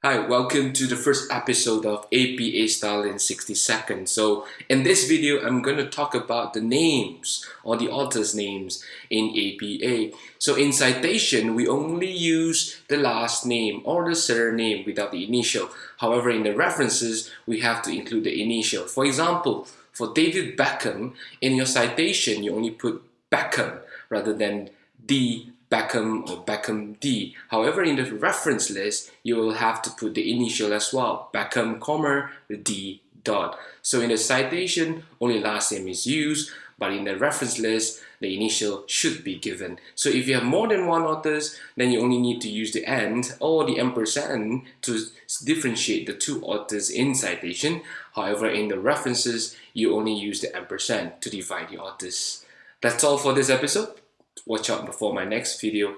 Hi, welcome to the first episode of APA Style in 60 seconds. So in this video, I'm going to talk about the names or the author's names in APA. So in citation, we only use the last name or the surname without the initial. However, in the references, we have to include the initial. For example, for David Beckham, in your citation, you only put Beckham rather than D Beckham or Beckham D. However, in the reference list, you will have to put the initial as well, Beckham, comma, D dot. So in the citation, only last name is used, but in the reference list, the initial should be given. So if you have more than one authors, then you only need to use the and or the ampersand to differentiate the two authors in citation. However, in the references, you only use the ampersand to divide the authors. That's all for this episode watch out before my next video.